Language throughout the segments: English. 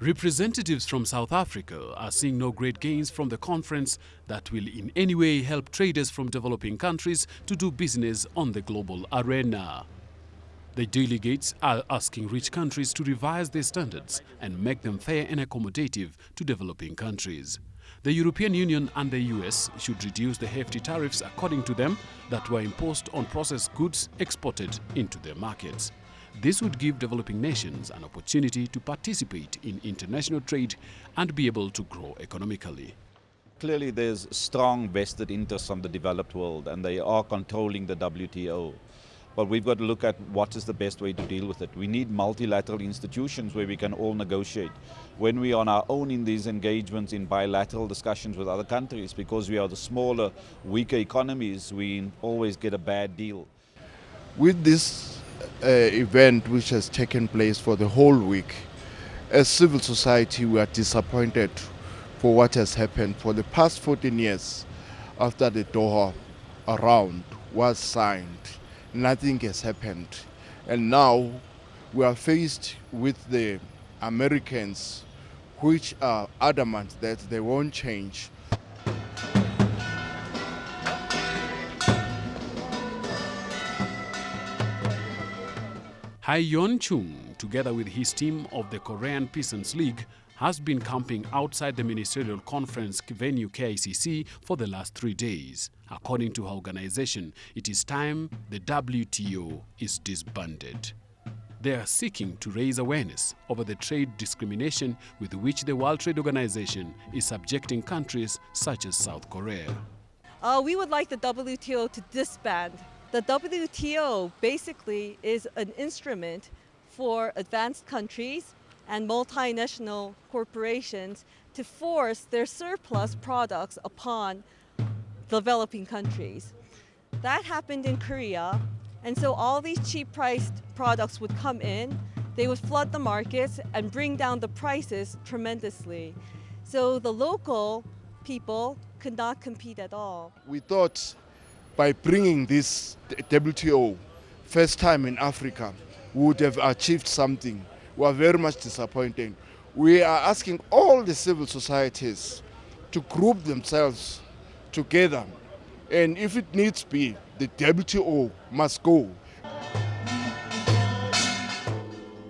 Representatives from South Africa are seeing no great gains from the conference that will in any way help traders from developing countries to do business on the global arena. The delegates are asking rich countries to revise their standards and make them fair and accommodative to developing countries. The European Union and the US should reduce the hefty tariffs, according to them, that were imposed on processed goods exported into their markets. This would give developing nations an opportunity to participate in international trade and be able to grow economically. Clearly there's strong vested interests from the developed world and they are controlling the WTO. But we've got to look at what is the best way to deal with it. We need multilateral institutions where we can all negotiate. When we are on our own in these engagements in bilateral discussions with other countries, because we are the smaller, weaker economies, we always get a bad deal. With this uh, event which has taken place for the whole week, as civil society we are disappointed for what has happened for the past 14 years after the Doha round was signed nothing has happened. And now we are faced with the Americans, which are adamant that they won't change. Hai Yon Chung, together with his team of the Korean Peasants League, has been camping outside the ministerial conference venue KICC for the last three days. According to her organization, it is time the WTO is disbanded. They are seeking to raise awareness over the trade discrimination with which the World Trade Organization is subjecting countries such as South Korea. Uh, we would like the WTO to disband. The WTO basically is an instrument for advanced countries and multinational corporations to force their surplus products upon developing countries. That happened in Korea, and so all these cheap priced products would come in, they would flood the markets and bring down the prices tremendously. So the local people could not compete at all. We thought by bringing this WTO, first time in Africa, would have achieved something we are very much disappointed. We are asking all the civil societies to group themselves together and if it needs be, the WTO must go.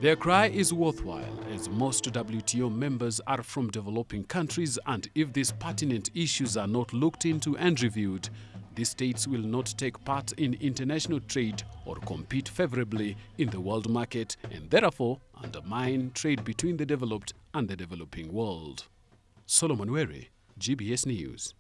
Their cry is worthwhile as most WTO members are from developing countries and if these pertinent issues are not looked into and reviewed, these states will not take part in international trade or compete favorably in the world market and therefore undermine trade between the developed and the developing world. Solomon Were, GBS News.